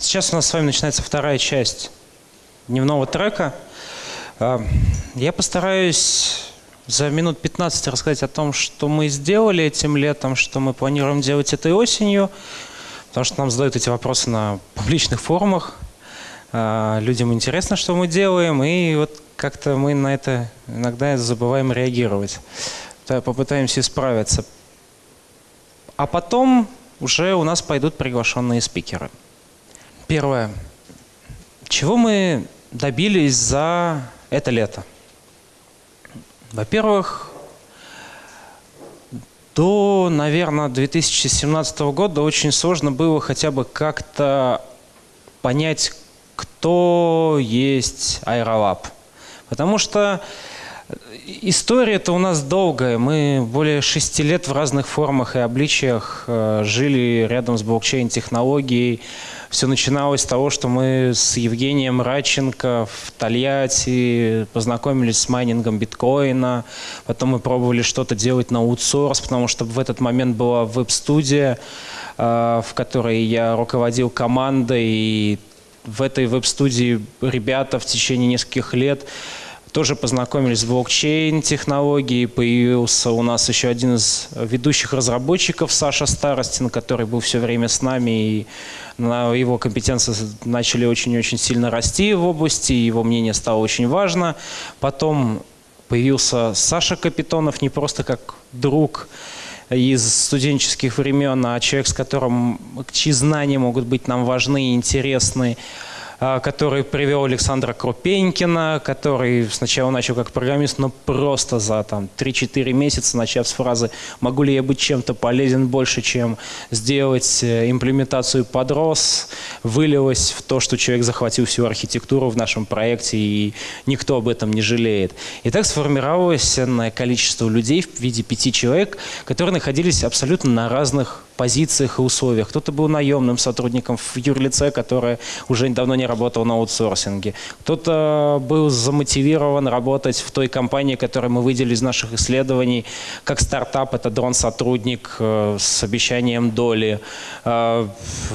Сейчас у нас с вами начинается вторая часть дневного трека. А, я постараюсь за минут 15 рассказать о том, что мы сделали этим летом, что мы планируем делать этой осенью, потому что нам задают эти вопросы на публичных форумах. А, людям интересно, что мы делаем, и вот как-то мы на это иногда забываем реагировать. Попытаемся справиться. А потом уже у нас пойдут приглашенные спикеры. Первое. Чего мы добились за это лето? Во-первых, до, наверное, 2017 года очень сложно было хотя бы как-то понять, кто есть Aerolab. Потому что История-то у нас долгая. Мы более шести лет в разных формах и обличиях э, жили рядом с блокчейн-технологией. Все начиналось с того, что мы с Евгением Радченко в Тольятти познакомились с майнингом биткоина. Потом мы пробовали что-то делать на аутсорс, потому что в этот момент была веб-студия, э, в которой я руководил командой. И в этой веб-студии ребята в течение нескольких лет тоже познакомились с блокчейн-технологией. Появился у нас еще один из ведущих разработчиков, Саша Старостин, который был все время с нами. И на его компетенции начали очень-очень сильно расти в области, его мнение стало очень важно. Потом появился Саша Капитонов, не просто как друг из студенческих времен, а человек, с которым, чьи знания могут быть нам важны и интересны. А, который привел Александра Крупенькина, который сначала начал как программист, но просто за там 3-4 месяца, начав с фразы «могу ли я быть чем-то полезен больше, чем сделать э, имплементацию подрос», вылилось в то, что человек захватил всю архитектуру в нашем проекте, и никто об этом не жалеет. И так сформировалось количество людей в виде пяти человек, которые находились абсолютно на разных позициях и условиях. Кто-то был наемным сотрудником в юрлице, которое уже давно не работал на аутсорсинге. Кто-то был замотивирован работать в той компании, которую мы выделили из наших исследований, как стартап, это дрон-сотрудник э, с обещанием доли. Э,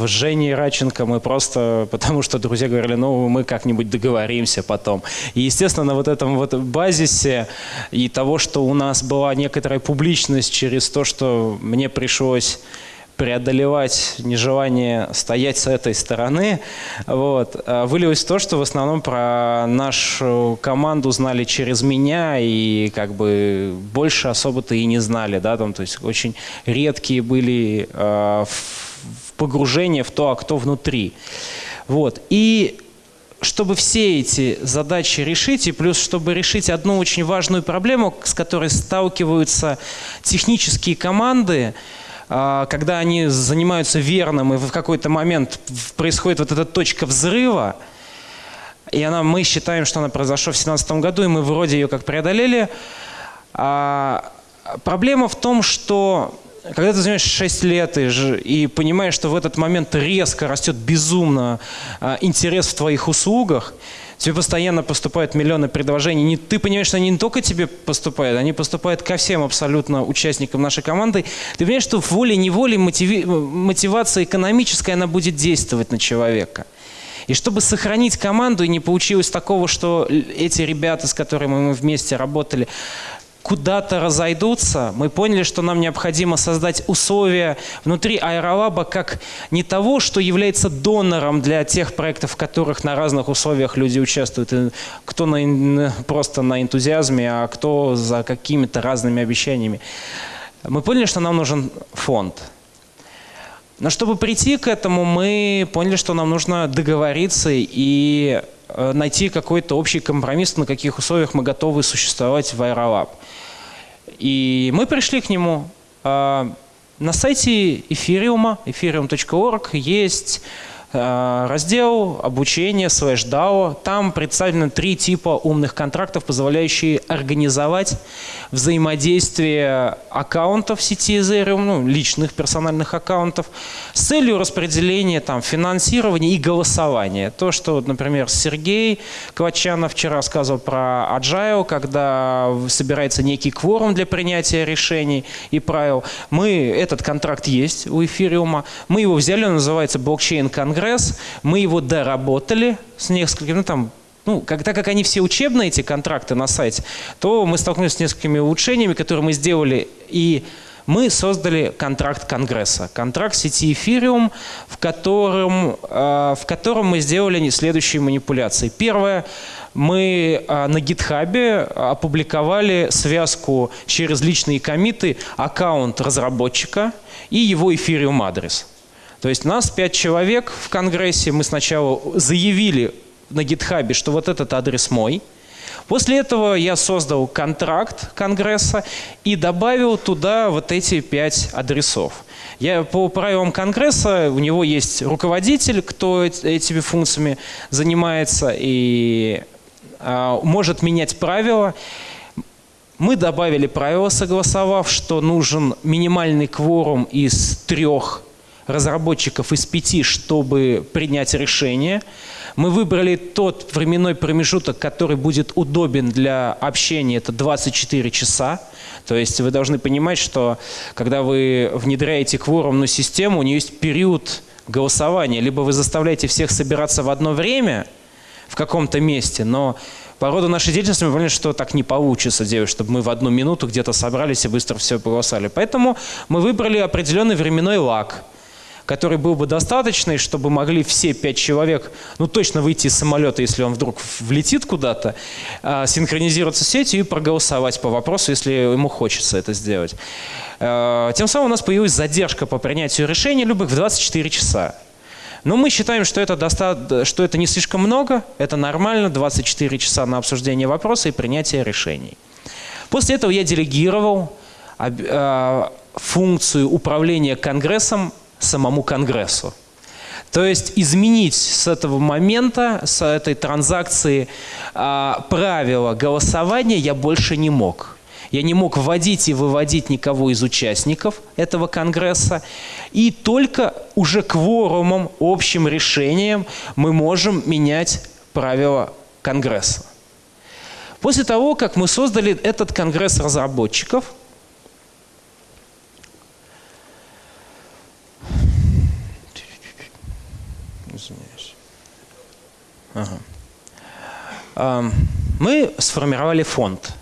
Женя Раченко мы просто, потому что друзья говорили, ну мы как-нибудь договоримся потом. И естественно на вот этом вот базисе и того, что у нас была некоторая публичность через то, что мне пришлось преодолевать нежелание стоять с этой стороны, вот, а вылилось в то, что в основном про нашу команду знали через меня и как бы больше особо-то и не знали, да, там, то есть очень редкие были э, погружения в то, а кто внутри. Вот. И чтобы все эти задачи решить, и плюс, чтобы решить одну очень важную проблему, с которой сталкиваются технические команды, когда они занимаются верным, и в какой-то момент происходит вот эта точка взрыва, и она, мы считаем, что она произошла в 2017 году, и мы вроде ее как преодолели. А, проблема в том, что когда ты занимаешься 6 лет и, и понимаешь, что в этот момент резко растет безумно а, интерес в твоих услугах, Тебе постоянно поступают миллионы предложений. Не, ты понимаешь, что они не только тебе поступают, они поступают ко всем абсолютно участникам нашей команды. Ты понимаешь, что волей-неволей мотиви, мотивация экономическая, она будет действовать на человека. И чтобы сохранить команду, и не получилось такого, что эти ребята, с которыми мы вместе работали, куда-то разойдутся, мы поняли, что нам необходимо создать условия внутри аэролаба как не того, что является донором для тех проектов, в которых на разных условиях люди участвуют, кто на, просто на энтузиазме, а кто за какими-то разными обещаниями. Мы поняли, что нам нужен фонд. Но чтобы прийти к этому, мы поняли, что нам нужно договориться и найти какой-то общий компромисс, на каких условиях мы готовы существовать в Aerolab. И мы пришли к нему. А, на сайте эфириума, ethereum.org, есть а, раздел обучения слэш DAO. Там представлены три типа умных контрактов, позволяющие организовать взаимодействие аккаунтов сети Ethereum, ну, личных персональных аккаунтов, с целью распределения там, финансирования и голосования. То, что, например, Сергей Квачанов вчера рассказывал про Agile, когда собирается некий кворум для принятия решений и правил. Мы, этот контракт есть у эфириума, мы его взяли, он называется блокчейн конгресс, мы его доработали с несколькими, ну там ну, как, так как они все учебные, эти контракты на сайте, то мы столкнулись с несколькими улучшениями, которые мы сделали, и мы создали контракт Конгресса, контракт сети Ethereum, в котором, э, в котором мы сделали следующие манипуляции. Первое, мы э, на гитхабе опубликовали связку через личные комиты аккаунт разработчика и его Ethereum адрес. То есть нас пять человек в Конгрессе, мы сначала заявили на гитхабе, что вот этот адрес мой. После этого я создал контракт Конгресса и добавил туда вот эти пять адресов. Я по правилам Конгресса, у него есть руководитель, кто этими функциями занимается и э, может менять правила. Мы добавили правила, согласовав, что нужен минимальный кворум из трех разработчиков из пяти, чтобы принять решение. Мы выбрали тот временной промежуток, который будет удобен для общения, это 24 часа. То есть вы должны понимать, что когда вы внедряете кворумную систему, у нее есть период голосования. Либо вы заставляете всех собираться в одно время в каком-то месте, но по роду нашей деятельности мы поняли, что так не получится делать, чтобы мы в одну минуту где-то собрались и быстро все проголосовали. Поэтому мы выбрали определенный временной лаг – который был бы достаточный, чтобы могли все пять человек, ну точно выйти из самолета, если он вдруг влетит куда-то, а, синхронизироваться с сетью и проголосовать по вопросу, если ему хочется это сделать. А, тем самым у нас появилась задержка по принятию решений любых в 24 часа. Но мы считаем, что это, доста... что это не слишком много, это нормально, 24 часа на обсуждение вопроса и принятие решений. После этого я делегировал а, функцию управления Конгрессом самому Конгрессу. То есть изменить с этого момента, с этой транзакции а, правила голосования я больше не мог. Я не мог вводить и выводить никого из участников этого Конгресса. И только уже кворумом, общим решением мы можем менять правила Конгресса. После того, как мы создали этот Конгресс разработчиков – Извиняюсь. Ага. Мы сформировали фонд.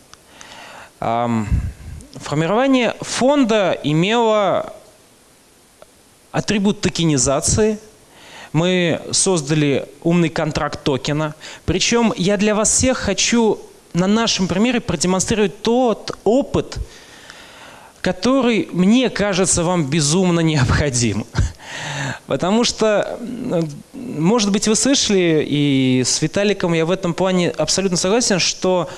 Формирование фонда имело атрибут токенизации. Мы создали умный контракт токена. Причем я для вас всех хочу на нашем примере продемонстрировать тот опыт, который, мне кажется, вам безумно необходим. Потому что, может быть, вы слышали, и с Виталиком я в этом плане абсолютно согласен, что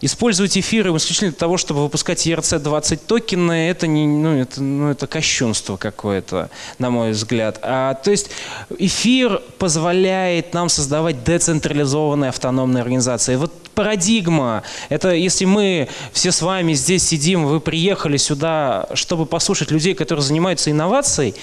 использовать эфиры исключительно для того, чтобы выпускать ERC-20 токены, это, не, ну, это, ну, это кощунство какое-то, на мой взгляд. А, то есть эфир позволяет нам создавать децентрализованные автономные организации. Вот парадигма. Это если мы все с вами здесь сидим, вы приехали сюда, чтобы послушать людей, которые занимаются инновацией,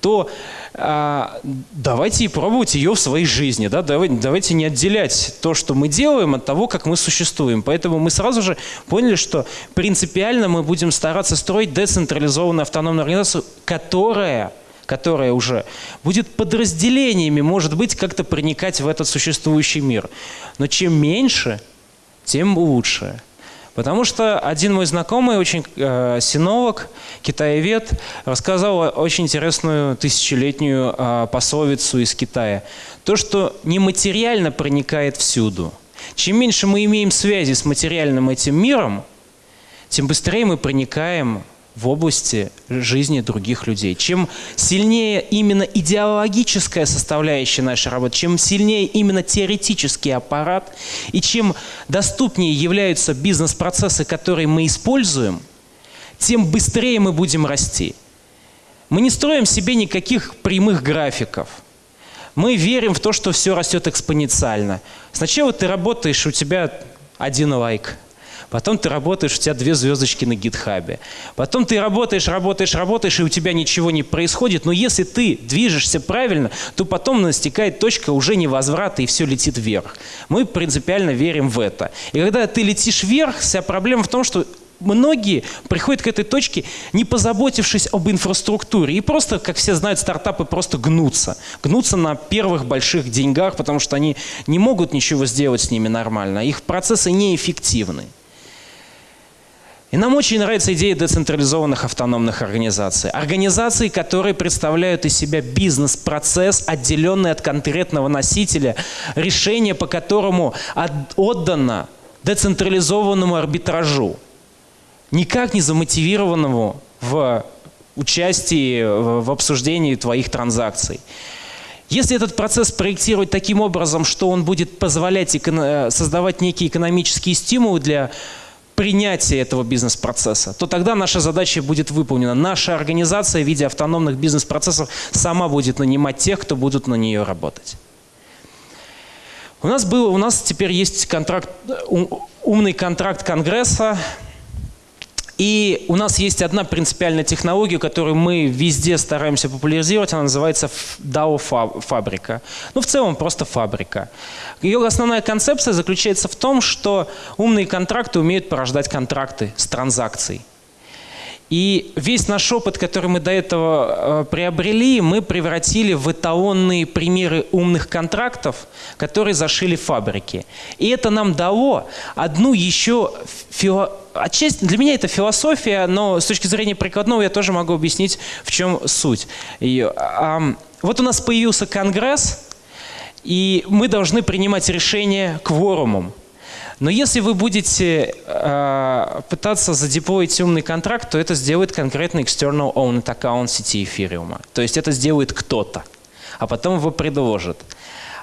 то а, давайте и пробовать ее в своей жизни. Да? Давайте, давайте не отделять то, что мы делаем, от того, как мы существуем. Поэтому мы сразу же поняли, что принципиально мы будем стараться строить децентрализованную автономную организацию, которая которая уже будет подразделениями, может быть, как-то проникать в этот существующий мир. Но чем меньше, тем лучше. Потому что один мой знакомый, очень э, синолог, китаевед, рассказал очень интересную тысячелетнюю э, пословицу из Китая. То, что нематериально проникает всюду. Чем меньше мы имеем связи с материальным этим миром, тем быстрее мы проникаем в области жизни других людей. Чем сильнее именно идеологическая составляющая нашей работы, чем сильнее именно теоретический аппарат, и чем доступнее являются бизнес-процессы, которые мы используем, тем быстрее мы будем расти. Мы не строим себе никаких прямых графиков. Мы верим в то, что все растет экспоненциально. Сначала ты работаешь, у тебя один лайк – Потом ты работаешь, у тебя две звездочки на гитхабе. Потом ты работаешь, работаешь, работаешь, и у тебя ничего не происходит. Но если ты движешься правильно, то потом настигает точка уже невозврата, и все летит вверх. Мы принципиально верим в это. И когда ты летишь вверх, вся проблема в том, что многие приходят к этой точке, не позаботившись об инфраструктуре. И просто, как все знают, стартапы просто гнутся. Гнутся на первых больших деньгах, потому что они не могут ничего сделать с ними нормально. Их процессы неэффективны. И нам очень нравится идея децентрализованных автономных организаций. Организации, которые представляют из себя бизнес-процесс, отделенный от конкретного носителя, решение по которому отдано децентрализованному арбитражу никак не замотивированному в участии в обсуждении твоих транзакций. Если этот процесс проектировать таким образом, что он будет позволять э, создавать некие экономические стимулы для принятия этого бизнес-процесса, то тогда наша задача будет выполнена. Наша организация в виде автономных бизнес-процессов сама будет нанимать тех, кто будут на нее работать. У нас, был, у нас теперь есть контракт, умный контракт Конгресса, и у нас есть одна принципиальная технология, которую мы везде стараемся популяризировать, она называется DAO-фабрика. Ну, в целом, просто фабрика. Ее основная концепция заключается в том, что умные контракты умеют порождать контракты с транзакцией. И весь наш опыт, который мы до этого э, приобрели, мы превратили в эталонные примеры умных контрактов, которые зашили фабрики. И это нам дало одну еще фило... Отчасти для меня это философия, но с точки зрения прикладного я тоже могу объяснить, в чем суть. И, а, вот у нас появился Конгресс, и мы должны принимать решения кворумом. Но если вы будете э, пытаться задеплоить умный контракт, то это сделает конкретно external owned account сети эфириума. То есть это сделает кто-то, а потом его предложит.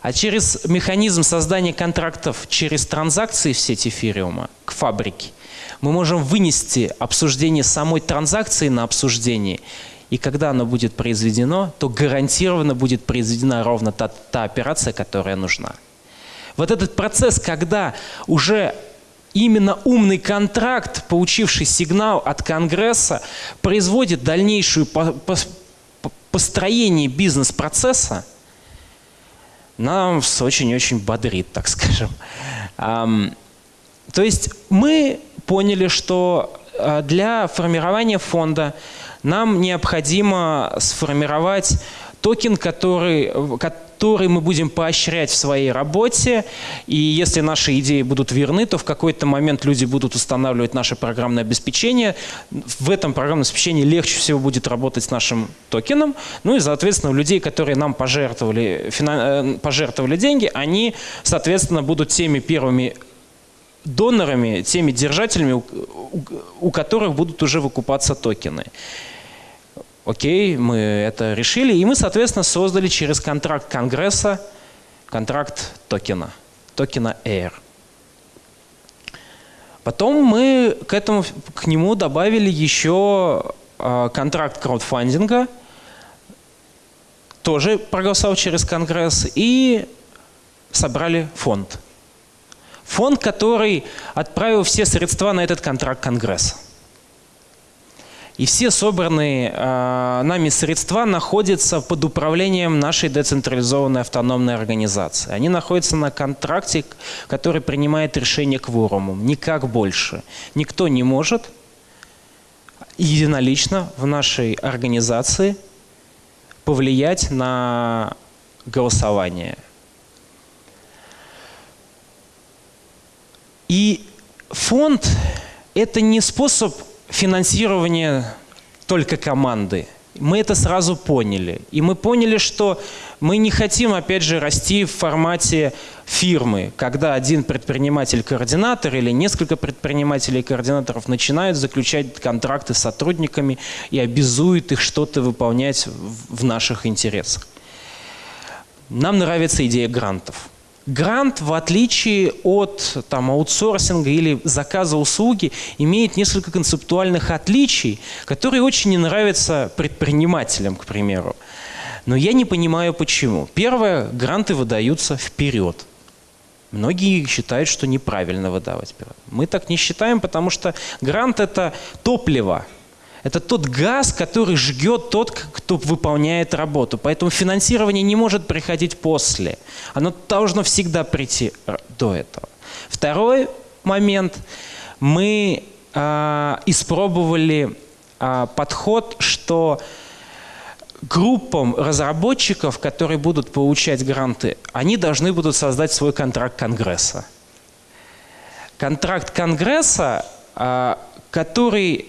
А через механизм создания контрактов через транзакции в сети эфириума к фабрике мы можем вынести обсуждение самой транзакции на обсуждение и когда оно будет произведено, то гарантированно будет произведена ровно та, та операция, которая нужна. Вот этот процесс, когда уже именно умный контракт, получивший сигнал от Конгресса, производит дальнейшую построение бизнес-процесса, нам очень-очень бодрит, так скажем. То есть мы поняли, что а, для формирования фонда нам необходимо сформировать токен, который, который мы будем поощрять в своей работе. И если наши идеи будут верны, то в какой-то момент люди будут устанавливать наше программное обеспечение. В этом программном обеспечении легче всего будет работать с нашим токеном. Ну и, соответственно, у людей, которые нам пожертвовали, э, пожертвовали деньги, они, соответственно, будут теми первыми донорами, теми держателями, у которых будут уже выкупаться токены. Окей, мы это решили, и мы, соответственно, создали через контракт Конгресса контракт токена, токена Air. Потом мы к, этому, к нему добавили еще э, контракт краудфандинга, тоже проголосовал через Конгресс, и собрали фонд. Фонд, который отправил все средства на этот контракт Конгресса. И все собранные э, нами средства находятся под управлением нашей децентрализованной автономной организации. Они находятся на контракте, который принимает решение кворумом, никак больше. Никто не может единолично в нашей организации повлиять на голосование. И фонд – это не способ финансирование только команды. Мы это сразу поняли. И мы поняли, что мы не хотим, опять же, расти в формате фирмы, когда один предприниматель-координатор или несколько предпринимателей-координаторов начинают заключать контракты с сотрудниками и обязуют их что-то выполнять в наших интересах. Нам нравится идея грантов. Грант, в отличие от там, аутсорсинга или заказа услуги, имеет несколько концептуальных отличий, которые очень не нравятся предпринимателям, к примеру. Но я не понимаю, почему. Первое, гранты выдаются вперед. Многие считают, что неправильно выдавать грант. Мы так не считаем, потому что грант – это топливо. Это тот газ, который жгет тот, кто выполняет работу. Поэтому финансирование не может приходить после. Оно должно всегда прийти до этого. Второй момент. Мы э, испробовали э, подход, что группам разработчиков, которые будут получать гранты, они должны будут создать свой контракт Конгресса. Контракт Конгресса, а, который,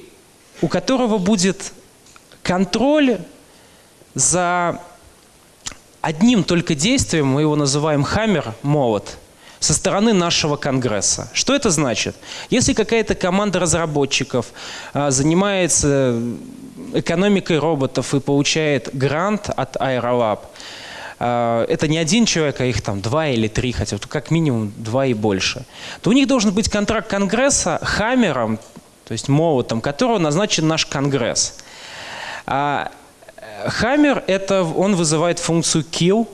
у которого будет контроль за одним только действием, мы его называем хаммер, молот, со стороны нашего Конгресса. Что это значит? Если какая-то команда разработчиков а, занимается экономикой роботов и получает грант от Aerolab, а, это не один человек, а их там два или три, хотя как минимум два и больше, то у них должен быть контракт Конгресса хаммером, то есть молотом, которого назначен наш Конгресс. А хаммер, это, он вызывает функцию kill,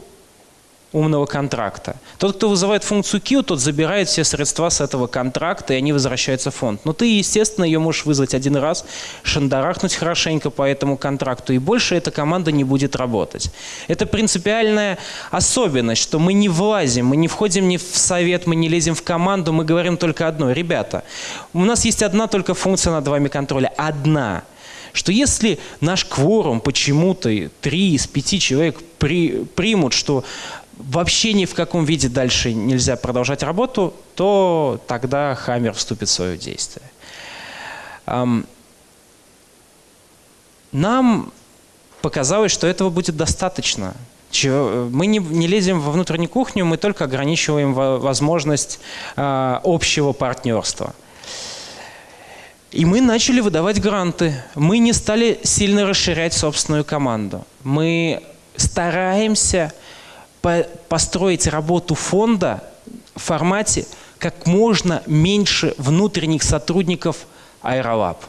умного контракта. Тот, кто вызывает функцию Q, тот забирает все средства с этого контракта, и они возвращаются в фонд. Но ты, естественно, ее можешь вызвать один раз, шандарахнуть хорошенько по этому контракту, и больше эта команда не будет работать. Это принципиальная особенность, что мы не влазим, мы не входим ни в совет, мы не лезем в команду, мы говорим только одно. Ребята, у нас есть одна только функция над вами контроля. Одна что если наш кворум почему-то три из пяти человек при, примут, что вообще ни в каком виде дальше нельзя продолжать работу, то тогда Хаммер вступит в свое действие. Нам показалось, что этого будет достаточно. Мы не, не лезем во внутреннюю кухню, мы только ограничиваем возможность а, общего партнерства. И мы начали выдавать гранты. Мы не стали сильно расширять собственную команду. Мы стараемся построить работу фонда в формате как можно меньше внутренних сотрудников Аэролаб.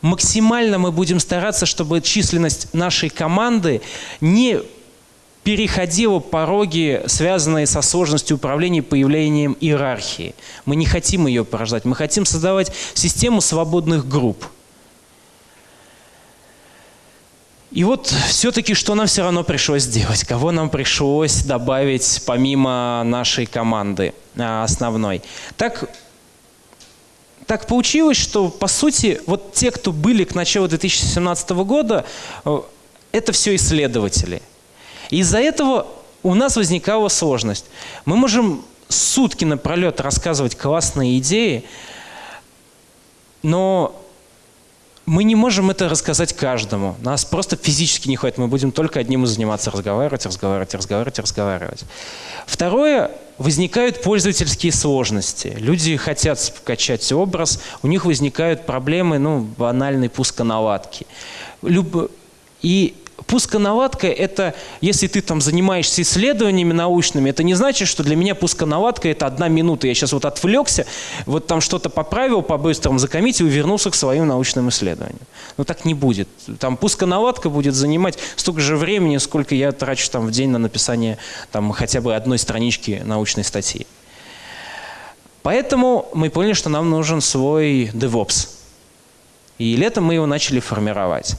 Максимально мы будем стараться, чтобы численность нашей команды не переходила пороги, связанные со сложностью управления появлением иерархии. Мы не хотим ее порождать, мы хотим создавать систему свободных групп – И вот все-таки что нам все равно пришлось сделать? Кого нам пришлось добавить помимо нашей команды а, основной? Так, так получилось, что по сути вот те, кто были к началу 2017 года, э, это все исследователи. Из-за этого у нас возникала сложность. Мы можем сутки напролет рассказывать классные идеи, но мы не можем это рассказать каждому. Нас просто физически не хватит. Мы будем только одним заниматься, разговаривать, разговаривать, разговаривать, разговаривать. Второе, возникают пользовательские сложности. Люди хотят скачать образ, у них возникают проблемы, ну, банальной пусконаладки. Люб... И пусконаладка – это, если ты там занимаешься исследованиями научными, это не значит, что для меня пусконаладка – это одна минута. Я сейчас вот отвлекся, вот там что-то поправил, по-быстрому закоммитил и вернулся к своим научным исследованиям. Но так не будет. Там пусконаладка будет занимать столько же времени, сколько я трачу там в день на написание там хотя бы одной странички научной статьи. Поэтому мы поняли, что нам нужен свой DevOps. И летом мы его начали формировать.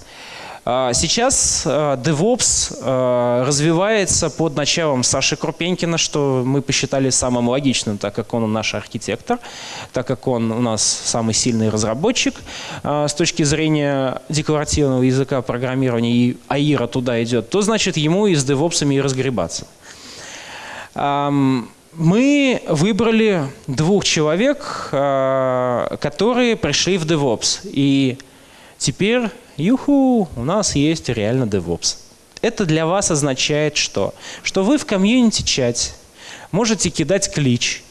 А, сейчас а, DevOps а, развивается под началом Саши Крупенькина, что мы посчитали самым логичным, так как он наш архитектор, так как он у нас самый сильный разработчик с точки зрения декларативного языка программирования, и АИРа туда идет, то значит ему и с DevOps и разгребаться. Мы выбрали двух человек, которые пришли в DevOps. И теперь Юху, у нас есть реально DevOps. Это для вас означает что? Что вы в комьюнити-чате можете кидать клич,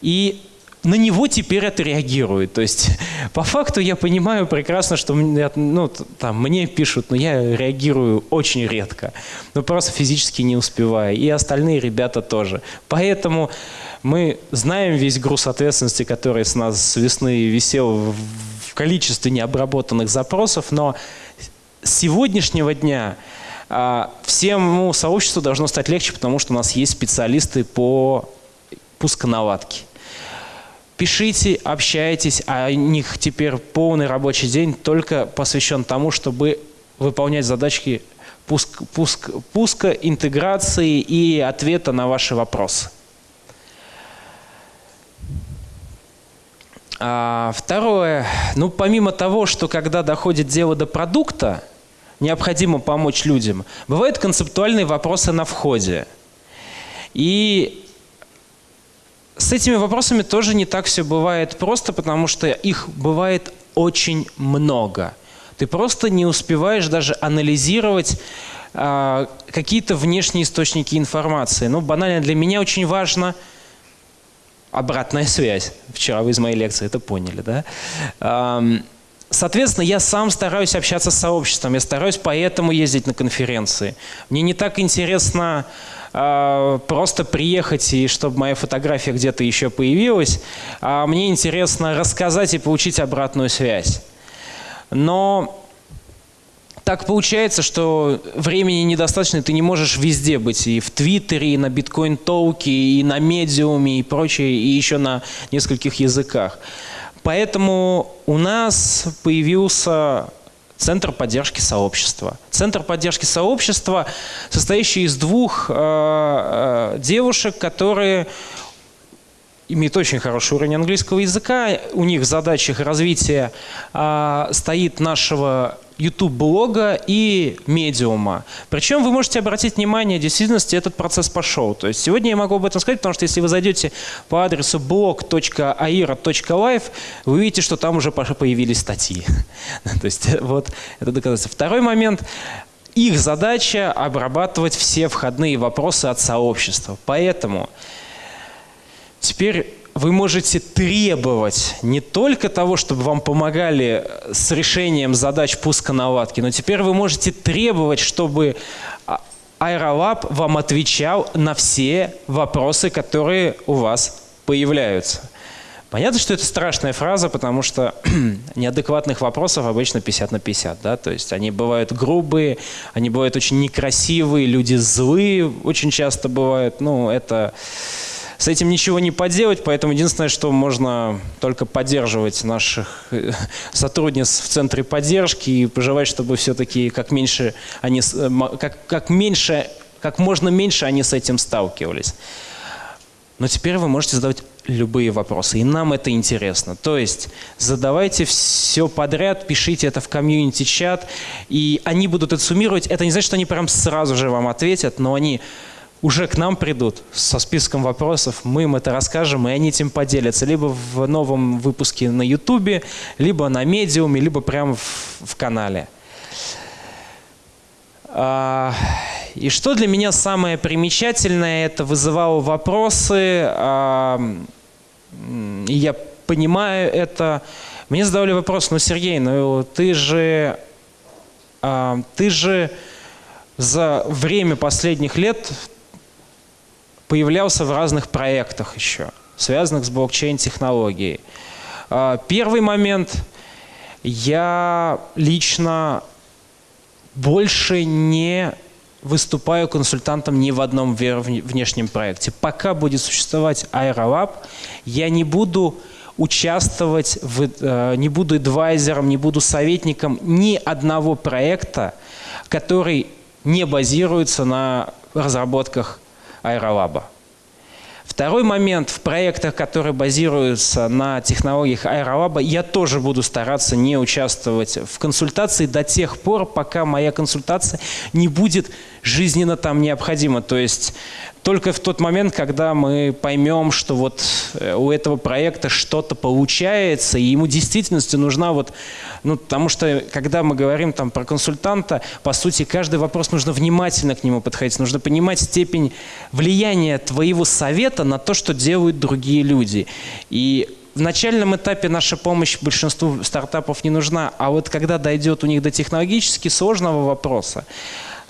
и на него теперь отреагирует. То есть по факту я понимаю прекрасно, что ну, там, мне пишут, но я реагирую очень редко. Ну просто физически не успеваю. И остальные ребята тоже. Поэтому мы знаем весь груз ответственности, который с нас с весны висел количестве необработанных запросов, но с сегодняшнего дня а, всему сообществу должно стать легче, потому что у нас есть специалисты по пусконаладки. Пишите, общайтесь, а у них теперь полный рабочий день только посвящен тому, чтобы выполнять задачки пуск, пуск, пуска, интеграции и ответа на ваши вопросы. А, второе, ну помимо того, что когда доходит дело до продукта, необходимо помочь людям, бывают концептуальные вопросы на входе. И с этими вопросами тоже не так все бывает просто, потому что их бывает очень много. Ты просто не успеваешь даже анализировать э, какие-то внешние источники информации. Ну, банально для меня очень важно обратная связь. Вчера вы из моей лекции это поняли, да? Соответственно, я сам стараюсь общаться с сообществом, я стараюсь поэтому ездить на конференции. Мне не так интересно э, просто приехать и чтобы моя фотография где-то еще появилась, а мне интересно рассказать и получить обратную связь. Но так получается, что времени недостаточно, ты не можешь везде быть. И в Твиттере, и на биткоин-толке, и на медиуме, и прочее, и еще на нескольких языках. Поэтому у нас появился Центр поддержки сообщества. Центр поддержки сообщества, состоящий из двух э, э, девушек, которые имеют очень хороший уровень английского языка. У них в задачах развития э, стоит нашего YouTube-блога и медиума. Причем вы можете обратить внимание, в действительности этот процесс пошел. То есть сегодня я могу об этом сказать, потому что если вы зайдете по адресу blog.aira.live, вы увидите, что там уже появились статьи. То есть вот это доказательство. Второй момент. Их задача обрабатывать все входные вопросы от сообщества. Поэтому теперь вы можете требовать не только того, чтобы вам помогали с решением задач пуска наладки, но теперь вы можете требовать, чтобы Aerolab вам отвечал на все вопросы, которые у вас появляются. Понятно, что это страшная фраза, потому что неадекватных вопросов обычно 50 на 50. Да? То есть они бывают грубые, они бывают очень некрасивые, люди злые очень часто бывают. Ну, это с этим ничего не поделать, поэтому единственное, что можно только поддерживать наших э, сотрудниц в центре поддержки и пожелать, чтобы все-таки как меньше они, э, как, как меньше, как можно меньше они с этим сталкивались. Но теперь вы можете задавать любые вопросы, и нам это интересно. То есть задавайте все подряд, пишите это в комьюнити-чат, и они будут это суммировать. Это не значит, что они прям сразу же вам ответят, но они уже к нам придут со списком вопросов, мы им это расскажем, и они этим поделятся. Либо в новом выпуске на Ютубе, либо на медиуме, либо прямо в, в канале. А, и что для меня самое примечательное, это вызывало вопросы, а, и я понимаю это. Мне задавали вопрос, ну, Сергей, ну ты же, а, ты же за время последних лет появлялся в разных проектах еще, связанных с блокчейн-технологией. А, первый момент. Я лично больше не выступаю консультантом ни в одном внешнем проекте. Пока будет существовать Aerolab, я не буду участвовать, в, э, не буду адвайзером, не буду советником ни одного проекта, который не базируется на разработках аэролаба. Второй момент, в проектах, которые базируются на технологиях аэролаба, я тоже буду стараться не участвовать в консультации до тех пор, пока моя консультация не будет жизненно там необходима. То есть только в тот момент, когда мы поймем, что вот э, у этого проекта что-то получается, и ему действительности нужна вот, ну, потому что когда мы говорим там про консультанта, по сути, каждый вопрос нужно внимательно к нему подходить, нужно понимать степень влияния твоего совета на то, что делают другие люди. И в начальном этапе наша помощь большинству стартапов не нужна, а вот когда дойдет у них до технологически сложного вопроса,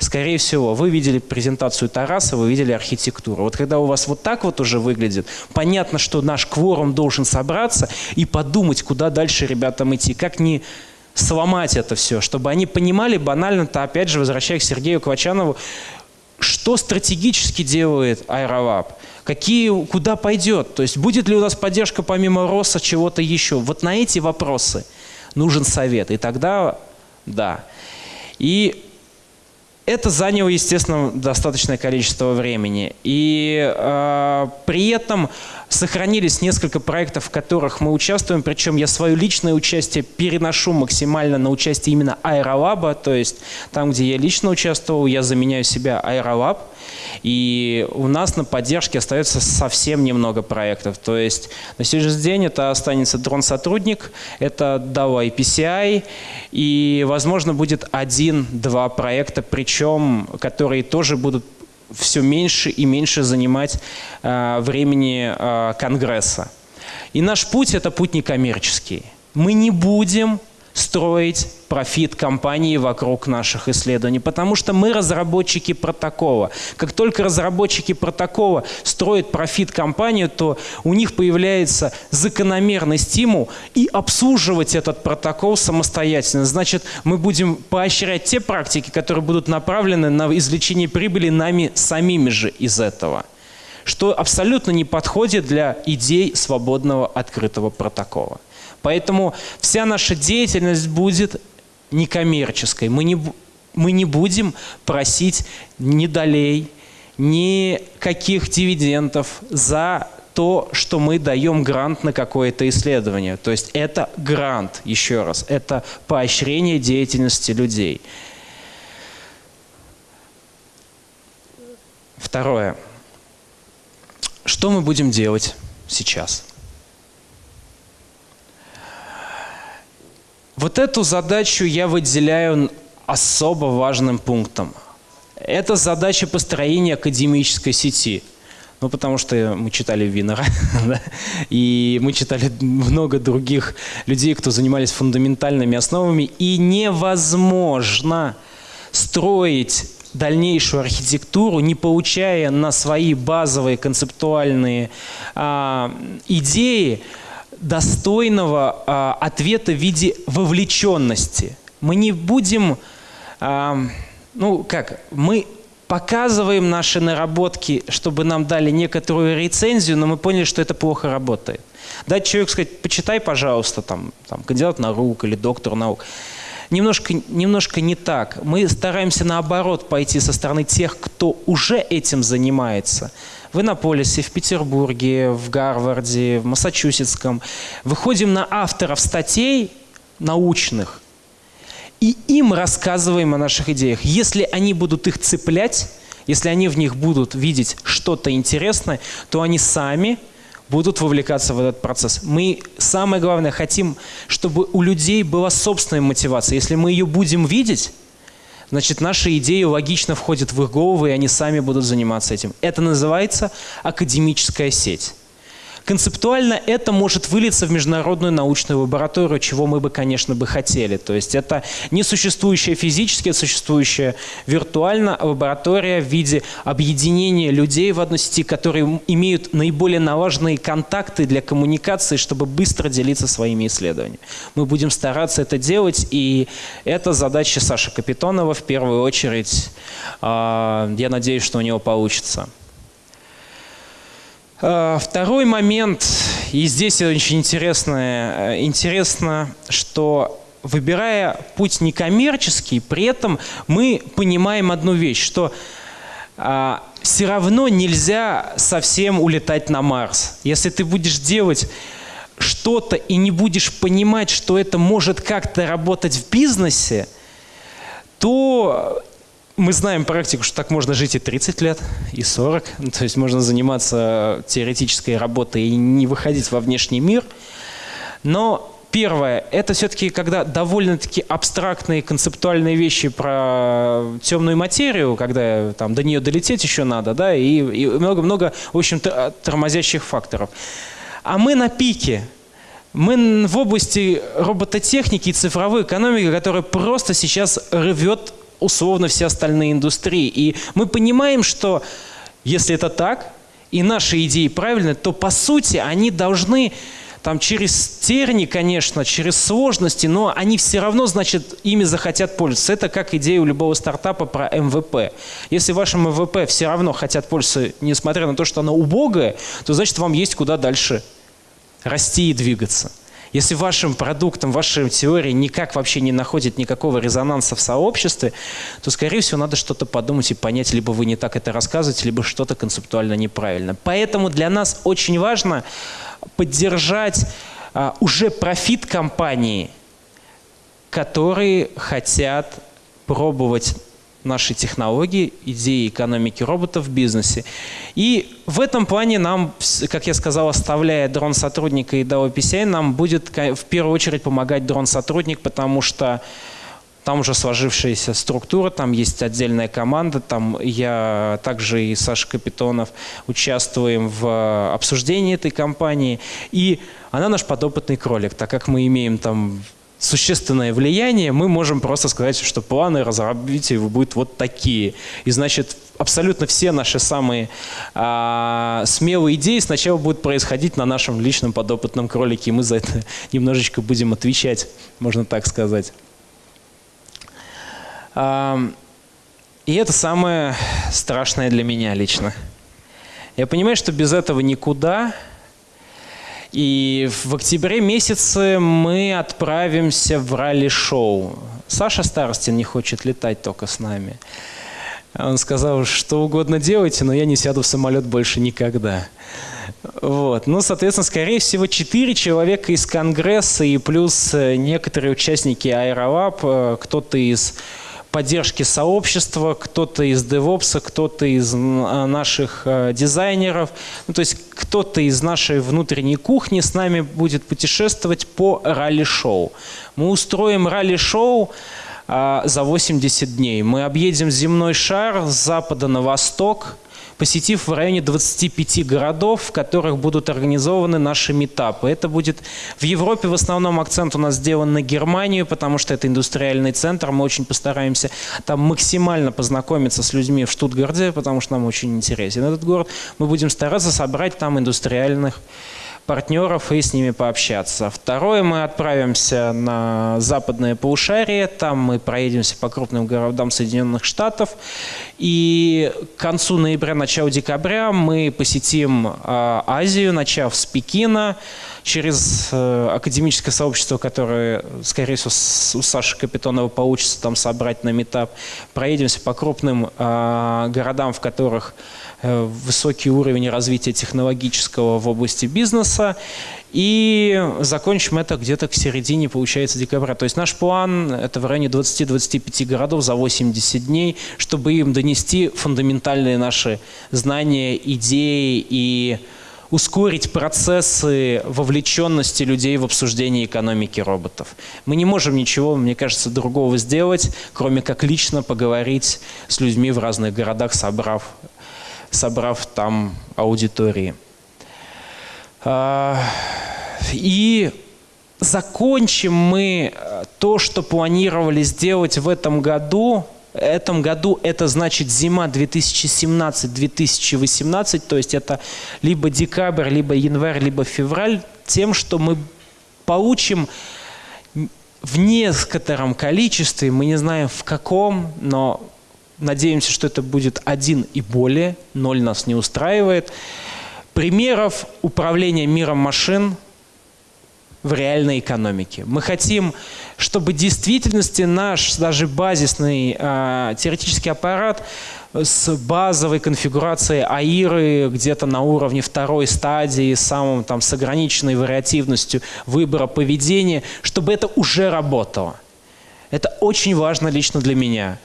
Скорее всего, вы видели презентацию Тараса, вы видели архитектуру. Вот когда у вас вот так вот уже выглядит, понятно, что наш кворум должен собраться и подумать, куда дальше ребятам идти, как не сломать это все, чтобы они понимали банально-то, опять же, возвращаясь к Сергею Квачанову, что стратегически делает Аэроваб, какие, куда пойдет, то есть будет ли у нас поддержка помимо РОСа чего-то еще. Вот на эти вопросы нужен совет, и тогда да. И это заняло, естественно, достаточное количество времени. И э, при этом сохранились несколько проектов, в которых мы участвуем, причем я свое личное участие переношу максимально на участие именно Аэролаба, то есть там, где я лично участвовал, я заменяю себя Аэролаб. И у нас на поддержке остается совсем немного проектов. То есть на сегодняшний день это останется дрон-сотрудник, это DAO IPCI, и, возможно, будет один-два проекта, причем, которые тоже будут все меньше и меньше занимать э, времени э, Конгресса. И наш путь – это путь некоммерческий. Мы не будем строить профит компании вокруг наших исследований, потому что мы разработчики протокола. Как только разработчики протокола строят профит компанию, то у них появляется закономерный стимул и обслуживать этот протокол самостоятельно. Значит, мы будем поощрять те практики, которые будут направлены на извлечение прибыли нами самими же из этого что абсолютно не подходит для идей свободного открытого протокола. Поэтому вся наша деятельность будет некоммерческой. Мы не, мы не будем просить ни долей, ни каких дивидендов за то, что мы даем грант на какое-то исследование. То есть это грант, еще раз, это поощрение деятельности людей. Второе. Что мы будем делать сейчас? Вот эту задачу я выделяю особо важным пунктом. Это задача построения академической сети. Ну, потому что мы читали Винера, да? и мы читали много других людей, кто занимались фундаментальными основами, и невозможно строить дальнейшую архитектуру, не получая на свои базовые концептуальные а, идеи достойного а, ответа в виде вовлеченности. Мы не будем, а, ну как, мы показываем наши наработки, чтобы нам дали некоторую рецензию, но мы поняли, что это плохо работает. Дать человеку сказать, почитай, пожалуйста, там, там, кандидат наук или доктор наук. Немножко, немножко не так. Мы стараемся наоборот пойти со стороны тех, кто уже этим занимается – в Иннополисе, в Петербурге, в Гарварде, в Массачусетском. Выходим на авторов статей научных и им рассказываем о наших идеях. Если они будут их цеплять, если они в них будут видеть что-то интересное, то они сами будут вовлекаться в этот процесс. Мы, самое главное, хотим, чтобы у людей была собственная мотивация. Если мы ее будем видеть, значит, наши идеи логично входят в их головы, и они сами будут заниматься этим. Это называется академическая сеть. Концептуально это может вылиться в международную научную лабораторию, чего мы бы, конечно, бы хотели. То есть это не существующая физически, а существующая виртуально лаборатория в виде объединения людей в одной сети, которые имеют наиболее налаженные контакты для коммуникации, чтобы быстро делиться своими исследованиями. Мы будем стараться это делать, и это задача Саши Капитонова в первую очередь. А, я надеюсь, что у него получится. Э, второй момент, и здесь очень интересно, э, интересно, что выбирая путь некоммерческий, при этом мы понимаем одну вещь, что а, все равно нельзя совсем улетать на Марс. Если ты будешь делать что-то и не будешь понимать, что это может как-то работать в бизнесе, то мы знаем практику, что так можно жить и 30 лет, и 40. Ну, то есть можно заниматься теоретической работой и не выходить во внешний мир. Но первое, это все-таки когда довольно-таки абстрактные концептуальные вещи про темную материю, когда там до нее долететь еще надо, да, и много-много, в общем-то, тормозящих факторов. А мы на пике. Мы в области робототехники и цифровой экономики, которая просто сейчас рвет условно все остальные индустрии. И мы понимаем, что если это так, и наши идеи правильны, то по сути они должны там через терни, конечно, через сложности, но они все равно, значит, ими захотят пользоваться. Это как идея у любого стартапа про МВП. Если вашим MVP все равно хотят пользоваться, несмотря на то, что оно убогое, то значит вам есть куда дальше расти и двигаться. Если вашим продуктом, вашей теорией никак вообще не находит никакого резонанса в сообществе, то, скорее всего, надо что-то подумать и понять, либо вы не так это рассказываете, либо что-то концептуально неправильно. Поэтому для нас очень важно поддержать а, уже профит компании, которые хотят пробовать наши технологии, идеи экономики роботов в бизнесе. И в этом плане нам, как я сказал, оставляя дрон-сотрудника и DAO PCI, нам будет в первую очередь помогать дрон-сотрудник, потому что там уже сложившаяся структура, там есть отдельная команда, там я также и Саша Капитонов участвуем в обсуждении этой компании. И она наш подопытный кролик, так как мы имеем там существенное влияние, мы можем просто сказать, что планы разработки будут вот такие. И значит, абсолютно все наши самые а, смелые идеи сначала будут происходить на нашем личном подопытном кролике, и мы за это немножечко будем отвечать, можно так сказать. А, и это самое страшное для меня лично. Я понимаю, что без этого никуда, и в октябре месяце мы отправимся в ралли-шоу. Саша Старостин не хочет летать только с нами. Он сказал, что угодно делайте, но я не сяду в самолет больше никогда. Вот. Ну, соответственно, скорее всего, четыре человека из Конгресса и плюс некоторые участники Аэровап, э, кто-то из поддержки сообщества, кто-то из DevOps, кто-то из а, наших а, дизайнеров, ну, то есть кто-то из нашей внутренней кухни с нами будет путешествовать по ралли-шоу. Мы устроим ралли-шоу а, за 80 дней. Мы объедем земной шар с запада на восток – посетив в районе 25 городов, в которых будут организованы наши метапы. Это будет в Европе в основном акцент у нас сделан на Германию, потому что это индустриальный центр. Мы очень постараемся там максимально познакомиться с людьми в Штутгарте, потому что нам очень интересен этот город. Мы будем стараться собрать там индустриальных партнеров и с ними пообщаться. Второе, мы отправимся на западное полушарие, там мы проедемся по крупным городам Соединенных Штатов, и к концу ноября, начало декабря мы посетим э, Азию, начав с Пекина, через э, академическое сообщество, которое, скорее всего, у Саши Капитонова получится там собрать на метап, проедемся по крупным э, городам, в которых высокий уровень развития технологического в области бизнеса. И закончим это где-то к середине, получается, декабря. То есть наш план – это в районе 20-25 городов за 80 дней, чтобы им донести фундаментальные наши знания, идеи и ускорить процессы вовлеченности людей в обсуждение экономики роботов. Мы не можем ничего, мне кажется, другого сделать, кроме как лично поговорить с людьми в разных городах, собрав собрав там аудитории. А, и закончим мы э, то, что планировали сделать в этом году. Этом году это значит зима 2017-2018, то есть это либо декабрь, либо январь, либо февраль, тем, что мы получим в некотором количестве, мы не знаем в каком, но Надеемся, что это будет один и более. Ноль нас не устраивает. Примеров управления миром машин в реальной экономике. Мы хотим, чтобы в действительности наш даже базисный э, теоретический аппарат с базовой конфигурацией АИРы где-то на уровне второй стадии, самым там с ограниченной вариативностью выбора поведения, чтобы это уже работало. Это очень важно лично для меня.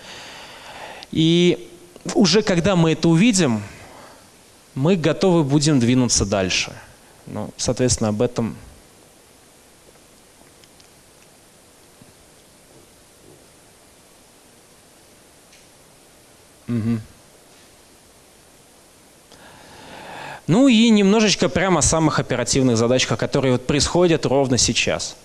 И уже когда мы это увидим, мы готовы будем двинуться дальше. Ну, соответственно, об этом Угу. Ну и немножечко прямо о самых оперативных задачах, которые вот происходят ровно сейчас.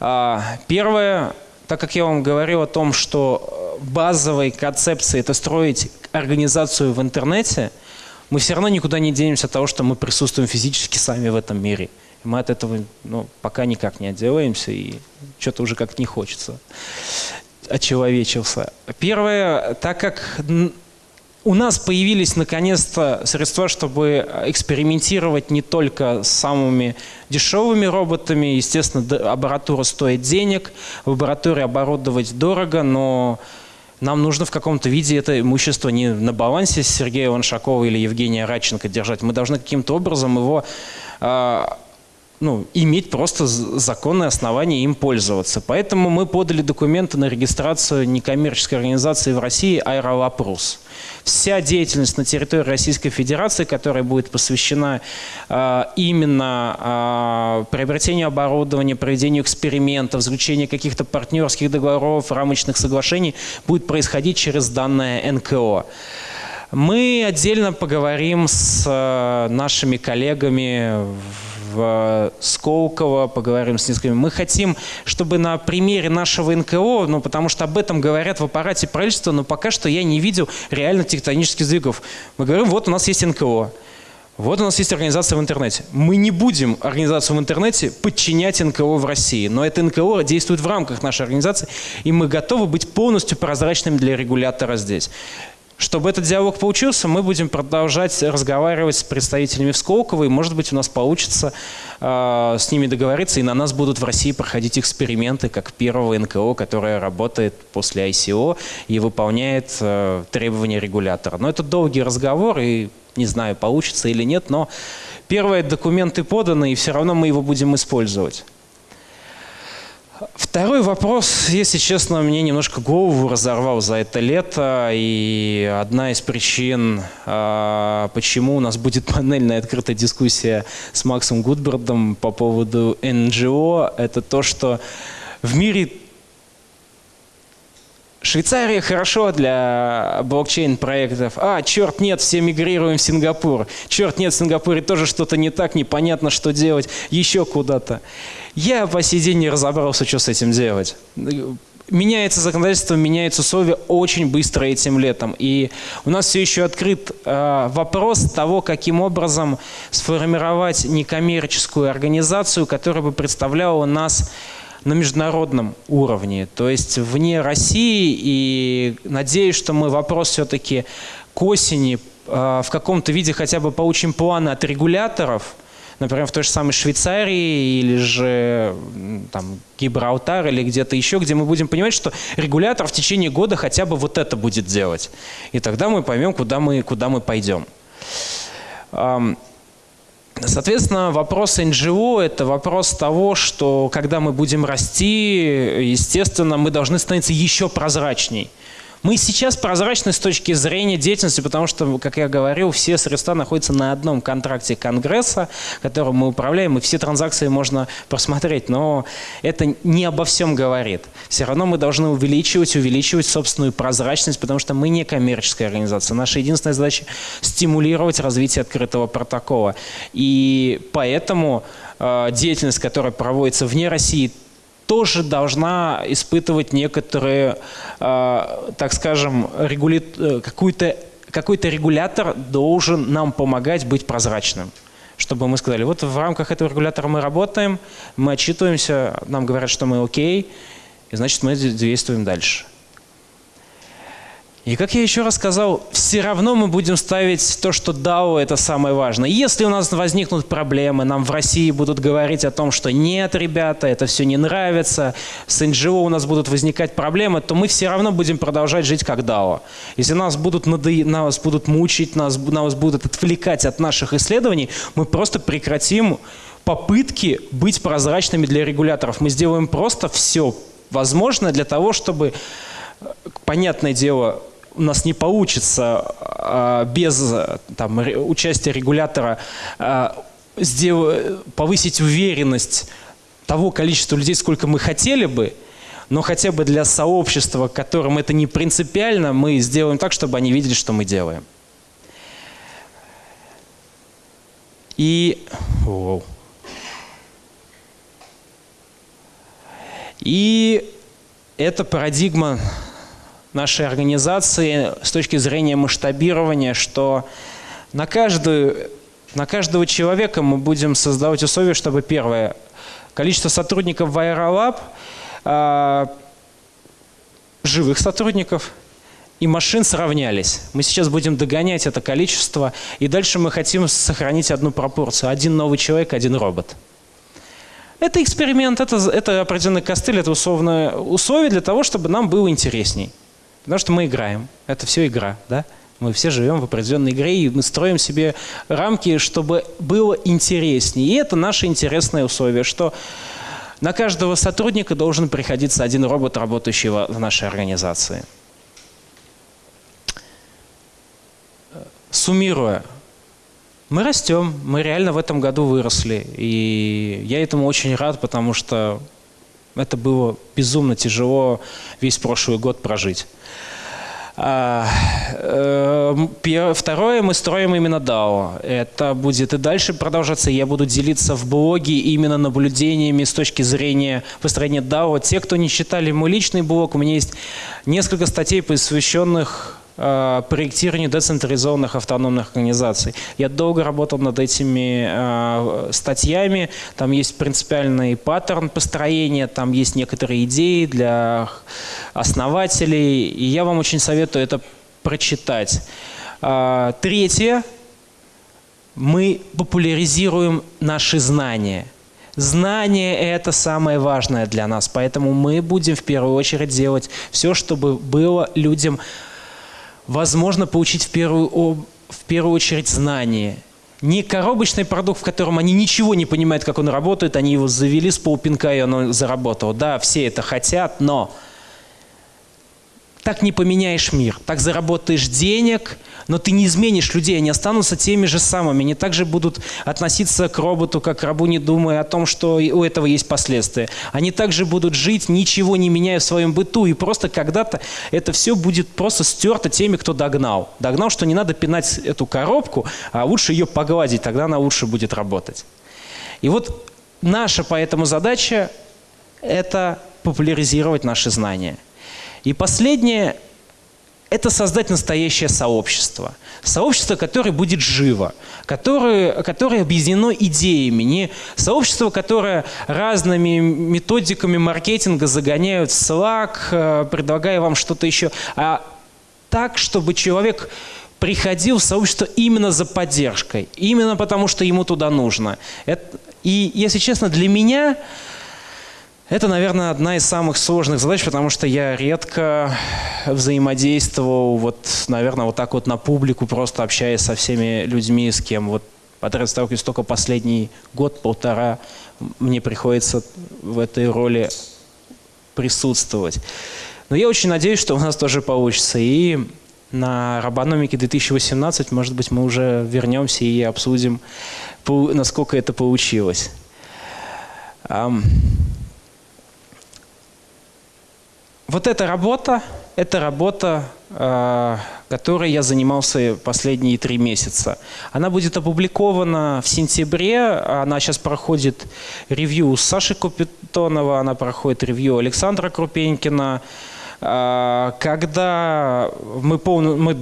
А, первое, так как я вам говорил о том, что базовой концепции это строить организацию в интернете, мы все равно никуда не денемся от того, что мы присутствуем физически сами в этом мире. Мы от этого ну, пока никак не отделаемся, и что-то уже как-то не хочется. Очеловечился. Первое, так как у нас появились наконец-то средства, чтобы экспериментировать не только с самыми дешевыми роботами. Естественно, аппаратура стоит денег, лабораторию оборудовать дорого, но нам нужно в каком-то виде это имущество не на балансе Сергея Ланшакова или Евгения Радченко держать. Мы должны каким-то образом его а, ну, иметь просто законное основание им пользоваться. Поэтому мы подали документы на регистрацию некоммерческой организации в России «Аэролапрус». Вся деятельность на территории Российской Федерации, которая будет посвящена э, именно э, приобретению оборудования, проведению экспериментов, заключению каких-то партнерских договоров, рамочных соглашений, будет происходить через данное НКО. Мы отдельно поговорим с э, нашими коллегами в Сколково, поговорим с несколькими. Мы хотим, чтобы на примере нашего НКО, ну, потому что об этом говорят в аппарате правительства, но пока что я не видел реально тектонических сдвигов. Мы говорим, вот у нас есть НКО. Вот у нас есть организация в интернете. Мы не будем организацию в интернете подчинять НКО в России, но это НКО действует в рамках нашей организации, и мы готовы быть полностью прозрачными для регулятора здесь. Чтобы этот диалог получился, мы будем продолжать разговаривать с представителями в и, может быть, у нас получится э, с ними договориться, и на нас будут в России проходить эксперименты, как первого НКО, которое работает после ICO и выполняет э, требования регулятора. Но это долгий разговор, и не знаю, получится или нет, но первые документы поданы, и все равно мы его будем использовать. Второй вопрос, если честно, мне немножко голову разорвал за это лето. И одна из причин, а, почему у нас будет панельная открытая дискуссия с Максом Гудбердом по поводу НГО, это то, что в мире Швейцария хорошо для блокчейн-проектов. А, черт, нет, все мигрируем в Сингапур. Черт, нет, в Сингапуре тоже что-то не так, непонятно, что делать, еще куда-то. Я по сей день не разобрался, что с этим делать. Меняется законодательство, меняются условия очень быстро этим летом. И у нас все еще открыт э, вопрос того, каким образом сформировать некоммерческую организацию, которая бы представляла нас на международном уровне, то есть вне России. И надеюсь, что мы вопрос все-таки к осени э, в каком-то виде хотя бы получим планы от регуляторов, например, в той же самой Швейцарии или же там, Гибралтар или где-то еще, где мы будем понимать, что регулятор в течение года хотя бы вот это будет делать. И тогда мы поймем, куда мы, куда мы пойдем. Соответственно, вопрос НГО – это вопрос того, что когда мы будем расти, естественно, мы должны становиться еще прозрачней. Мы сейчас прозрачны с точки зрения деятельности, потому что, как я говорил, все средства находятся на одном контракте Конгресса, которым мы управляем, и все транзакции можно просмотреть. Но это не обо всем говорит. Все равно мы должны увеличивать, увеличивать собственную прозрачность, потому что мы не коммерческая организация. Наша единственная задача – стимулировать развитие открытого протокола. И поэтому э, деятельность, которая проводится вне России, тоже должна испытывать некоторые, э, так скажем, регули... Э, какой-то регулятор должен нам помогать быть прозрачным. Чтобы мы сказали, вот в рамках этого регулятора мы работаем, мы отчитываемся, нам говорят, что мы окей, и значит мы действуем дальше. И как я еще раз сказал, все равно мы будем ставить то, что DAO – это самое важное. Если у нас возникнут проблемы, нам в России будут говорить о том, что нет, ребята, это все не нравится, с НГО у нас будут возникать проблемы, то мы все равно будем продолжать жить как DAO. Если нас будут, надо... нас будут мучить, нас... нас будут отвлекать от наших исследований, мы просто прекратим попытки быть прозрачными для регуляторов. Мы сделаем просто все возможное для того, чтобы, понятное дело, у нас не получится а, без там, участия регулятора а, повысить уверенность того количества людей, сколько мы хотели бы, но хотя бы для сообщества, которым это не принципиально, мы сделаем так, чтобы они видели, что мы делаем. И... И эта парадигма нашей организации с точки зрения масштабирования, что на каждую На каждого человека мы будем создавать условия, чтобы первое, количество сотрудников в Aerolab, э, живых сотрудников и машин сравнялись. Мы сейчас будем догонять это количество, и дальше мы хотим сохранить одну пропорцию. Один новый человек, один робот. Это эксперимент, это, это определенный костыль, это условное условие для того, чтобы нам было интересней. Потому что мы играем. Это все игра, да? Мы все живем в определенной игре, и мы строим себе рамки, чтобы было интереснее. И это наше интересное условие, что на каждого сотрудника должен приходиться один робот, работающий в нашей организации. Суммируя, мы растем, мы реально в этом году выросли. И я этому очень рад, потому что это было безумно тяжело весь прошлый год прожить. А, э, второе, мы строим именно DAO. Это будет и дальше продолжаться. Я буду делиться в блоге именно наблюдениями с точки зрения построения DAO. Те, кто не читали мой личный блог, у меня есть несколько статей, посвященных Э, проектированию децентрализованных автономных организаций. Я долго работал над этими э, статьями, там есть принципиальный паттерн построения, там есть некоторые идеи для основателей, и я вам очень советую это прочитать. Э, третье. Мы популяризируем наши знания. Знание – это самое важное для нас, поэтому мы будем в первую очередь делать все, чтобы было людям возможно получить в первую, в первую очередь знание. Не коробочный продукт, в котором они ничего не понимают, как он работает, они его завели с полпинка, и оно заработало. Да, все это хотят, но так не поменяешь мир. Так заработаешь денег, но ты не изменишь людей, они останутся теми же самыми. Они также будут относиться к роботу, как к рабу, не думая о том, что у этого есть последствия. Они также будут жить, ничего не меняя в своем быту, и просто когда-то это все будет просто стерто теми, кто догнал. Догнал, что не надо пинать эту коробку, а лучше ее погладить, тогда она лучше будет работать. И вот наша поэтому задача – это популяризировать наши знания – и последнее – это создать настоящее сообщество. Сообщество, которое будет живо, которое, которое объединено идеями. Не сообщество, которое разными методиками маркетинга загоняют в Slack, э, предлагая вам что-то еще, а так, чтобы человек приходил в сообщество именно за поддержкой, именно потому, что ему туда нужно. Это, и, если честно, для меня это, наверное, одна из самых сложных задач, потому что я редко взаимодействовал, вот, наверное, вот так вот на публику, просто общаясь со всеми людьми, с кем вот подряд сталкиваюсь только последний год-полтора, мне приходится в этой роли присутствовать. Но я очень надеюсь, что у нас тоже получится. И на Робономике 2018, может быть, мы уже вернемся и обсудим, насколько это получилось. Вот эта работа, это работа, э, которой я занимался последние три месяца. Она будет опубликована в сентябре, она сейчас проходит ревью Саши Купитонова, она проходит ревью Александра Крупенькина. Э, когда мы, полно, мы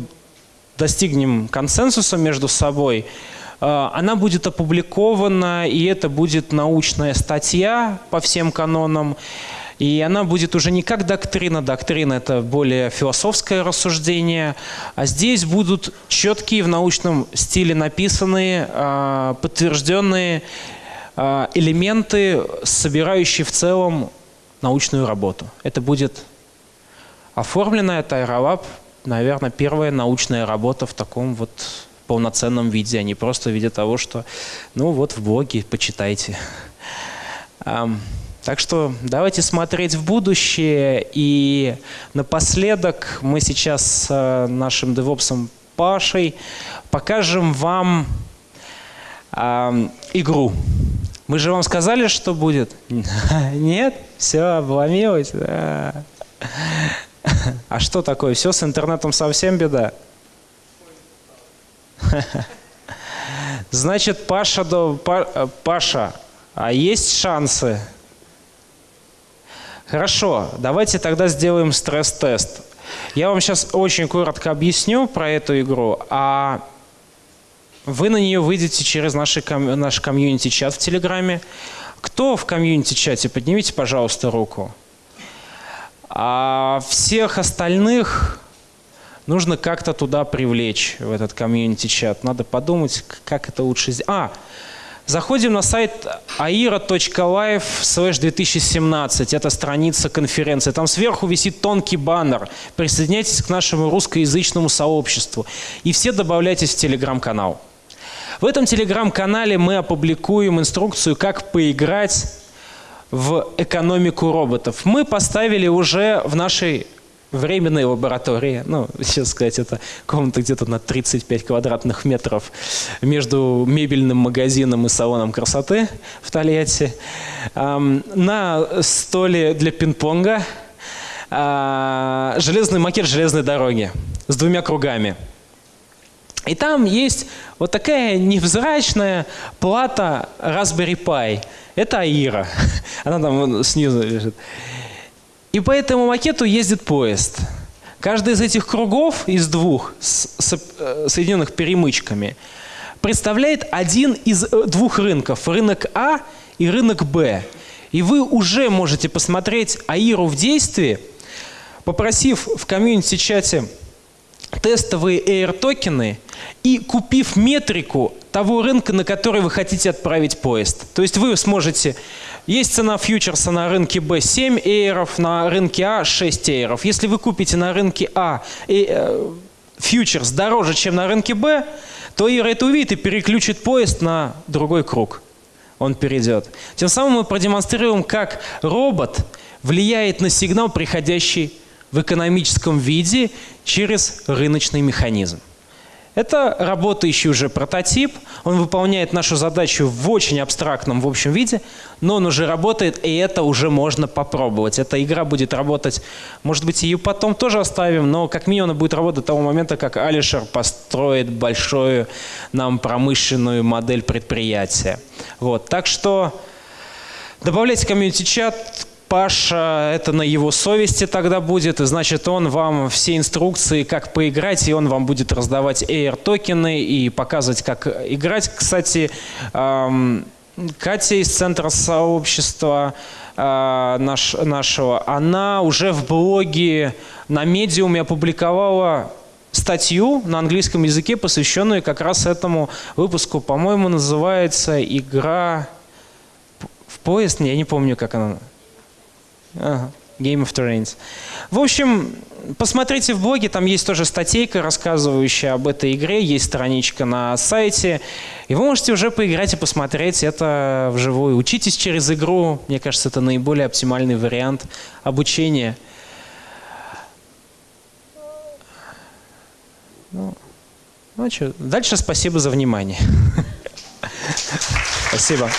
достигнем консенсуса между собой, э, она будет опубликована, и это будет научная статья по всем канонам. И она будет уже не как доктрина, доктрина это более философское рассуждение, а здесь будут четкие в научном стиле написанные, а, подтвержденные а, элементы, собирающие в целом научную работу. Это будет оформлено, это наверное, первая научная работа в таком вот полноценном виде, а не просто в виде того, что, ну вот в блоге почитайте. Так что давайте смотреть в будущее. И напоследок мы сейчас с э, нашим девопсом Пашей покажем вам э, игру. Мы же вам сказали, что будет? Нет? Все, обломилось? Да. А что такое? Все с интернетом совсем беда? Значит, Паша, э, Паша, а есть шансы Хорошо, давайте тогда сделаем стресс-тест. Я вам сейчас очень коротко объясню про эту игру, а вы на нее выйдете через наши, наш комьюнити-чат в Телеграме. Кто в комьюнити-чате? Поднимите, пожалуйста, руку. А всех остальных нужно как-то туда привлечь, в этот комьюнити-чат. Надо подумать, как это лучше сделать. А, заходим на сайт aira.live slash 2017. Это страница конференции. Там сверху висит тонкий баннер. Присоединяйтесь к нашему русскоязычному сообществу. И все добавляйтесь в телеграм-канал. В этом телеграм-канале мы опубликуем инструкцию, как поиграть в экономику роботов. Мы поставили уже в нашей временной лаборатории, ну, сейчас сказать, это комната где-то на 35 квадратных метров между мебельным магазином и салоном красоты в Тольятти. На столе для пинг-понга а, железный макет железной дороги с двумя кругами. И там есть вот такая невзрачная плата Raspberry Pi. Это Аира. Она там снизу лежит. И по этому макету ездит поезд. Каждый из этих кругов, из двух, э, соединенных перемычками, представляет один из э, двух рынков. Рынок А и рынок Б. И вы уже можете посмотреть Аиру в действии, попросив в комьюнити-чате тестовые AIR-токены и купив метрику того рынка, на который вы хотите отправить поезд. То есть вы сможете... Есть цена фьючерса на рынке B 7 эйров, на рынке А 6 эйров. Если вы купите на рынке А и, э, фьючерс дороже, чем на рынке Б, то эйр это увидит и переключит поезд на другой круг. Он перейдет. Тем самым мы продемонстрируем, как робот влияет на сигнал, приходящий в экономическом виде через рыночный механизм. Это работающий уже прототип, он выполняет нашу задачу в очень абстрактном, в общем виде, но он уже работает, и это уже можно попробовать. Эта игра будет работать, может быть, ее потом тоже оставим, но как минимум она будет работать до того момента, как Алишер построит большую нам промышленную модель предприятия. Вот. Так что добавляйте комьюнити-чат, Паша, это на его совести тогда будет, и значит он вам все инструкции, как поиграть, и он вам будет раздавать Air токены и показывать, как играть. Кстати, Катя из центра сообщества э, наш, нашего, она уже в блоге на медиуме опубликовала статью на английском языке, посвященную как раз этому выпуску. По-моему, называется «Игра в поезд». Я не помню, как она Ага. Game of Terrains. В общем, посмотрите в блоге, там есть тоже статейка, рассказывающая об этой игре, есть страничка на сайте, и вы можете уже поиграть и посмотреть это вживую. Учитесь через игру, мне кажется, это наиболее оптимальный вариант обучения. Ну, ну что, дальше спасибо за внимание. Спасибо.